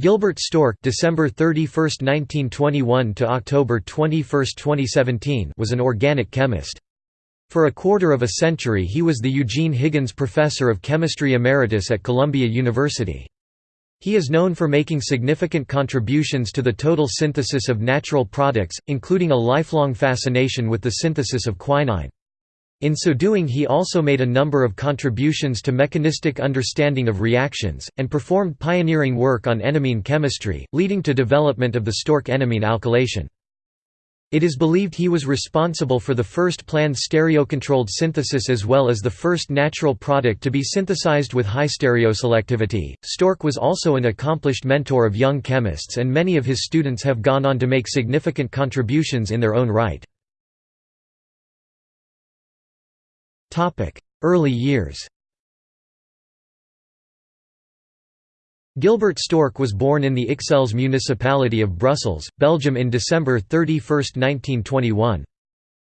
Gilbert Stork December 31, 1921 to October 21, 2017 was an organic chemist. For a quarter of a century he was the Eugene Higgins Professor of Chemistry Emeritus at Columbia University. He is known for making significant contributions to the total synthesis of natural products, including a lifelong fascination with the synthesis of quinine. In so doing he also made a number of contributions to mechanistic understanding of reactions, and performed pioneering work on enamine chemistry, leading to development of the Stork-enamine alkylation. It is believed he was responsible for the first planned stereocontrolled synthesis as well as the first natural product to be synthesized with high stereoselectivity. Stork was also an accomplished mentor of young chemists and many of his students have gone on to make significant contributions in their own right. Early years Gilbert Stork was born in the Ixelles municipality of Brussels, Belgium in December 31, 1921.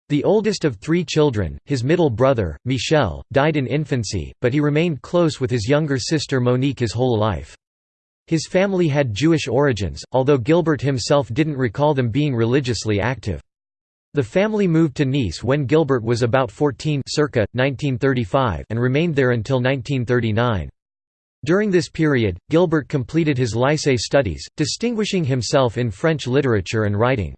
The oldest of three children, his middle brother, Michel, died in infancy, but he remained close with his younger sister Monique his whole life. His family had Jewish origins, although Gilbert himself didn't recall them being religiously active. The family moved to Nice when Gilbert was about 14 circa, 1935 and remained there until 1939. During this period, Gilbert completed his lycée studies, distinguishing himself in French literature and writing.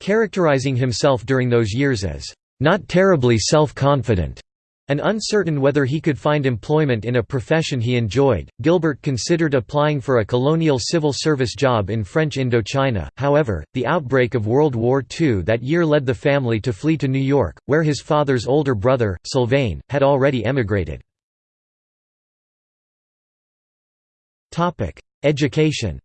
Characterizing himself during those years as, "...not terribly self-confident," and uncertain whether he could find employment in a profession he enjoyed, Gilbert considered applying for a colonial civil service job in French Indochina, however, the outbreak of World War II that year led the family to flee to New York, where his father's older brother, Sylvain, had already emigrated. Education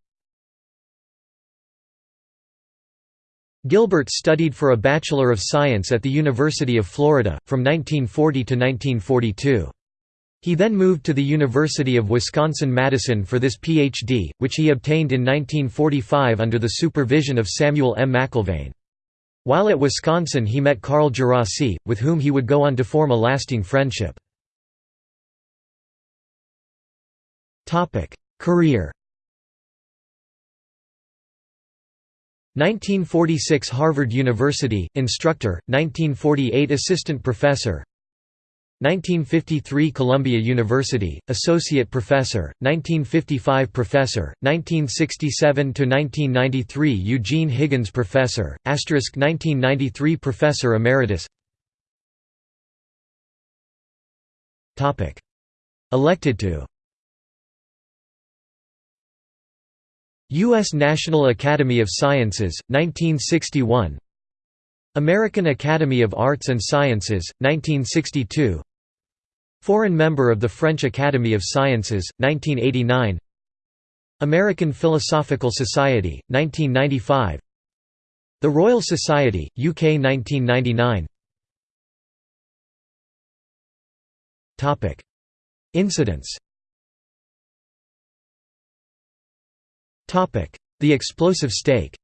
Gilbert studied for a Bachelor of Science at the University of Florida, from 1940 to 1942. He then moved to the University of Wisconsin-Madison for this Ph.D., which he obtained in 1945 under the supervision of Samuel M. McElvain. While at Wisconsin he met Carl Djerassi, with whom he would go on to form a lasting friendship. Career 1946 Harvard University, instructor, 1948 assistant professor 1953 Columbia University, associate professor, 1955 professor, 1967–1993 Eugene Higgins professor, asterisk 1993 professor emeritus. Elected to U.S. National Academy of Sciences, 1961 American Academy of Arts and Sciences, 1962 Foreign member of the French Academy of Sciences, 1989 American Philosophical Society, 1995 The Royal Society, UK 1999 Incidents The explosive steak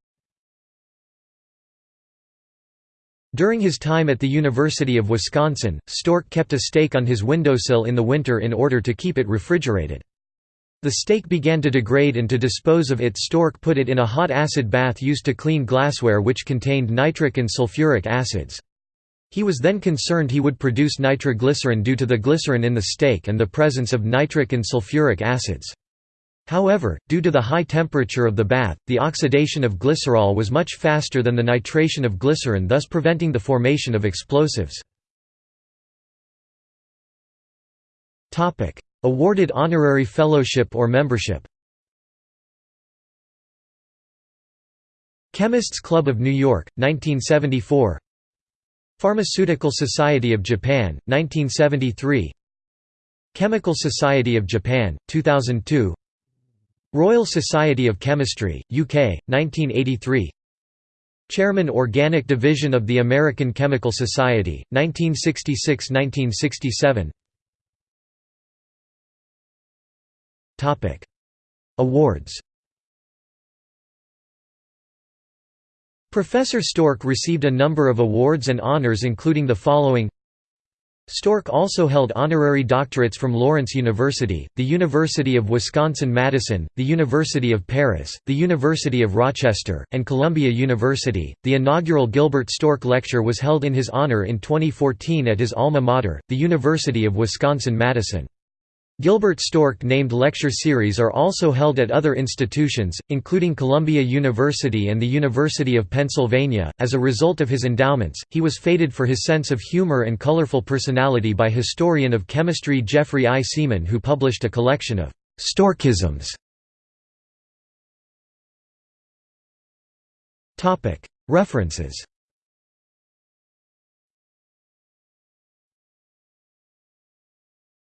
During his time at the University of Wisconsin, Stork kept a steak on his windowsill in the winter in order to keep it refrigerated. The steak began to degrade and to dispose of it Stork put it in a hot acid bath used to clean glassware which contained nitric and sulfuric acids. He was then concerned he would produce nitroglycerin due to the glycerin in the steak and the presence of nitric and sulfuric acids. However, due to the high temperature of the bath, the oxidation of glycerol was much faster than the nitration of glycerin thus preventing the formation of explosives. Awarded honorary fellowship or membership. Chemists Club of New York, 1974 Pharmaceutical Society of Japan, 1973 Chemical Society of Japan, 2002 Royal Society of Chemistry, UK, 1983 Chairman Organic Division of the American Chemical Society, 1966–1967 Awards. Professor Stork received a number of awards and honors including the following Stork also held honorary doctorates from Lawrence University, the University of Wisconsin-Madison, the University of Paris, the University of Rochester, and Columbia University. The inaugural Gilbert Stork Lecture was held in his honor in 2014 at his alma mater, the University of Wisconsin-Madison. Gilbert Stork named lecture series are also held at other institutions, including Columbia University and the University of Pennsylvania. As a result of his endowments, he was feted for his sense of humor and colorful personality by historian of chemistry Jeffrey I. Seeman, who published a collection of Storkisms. References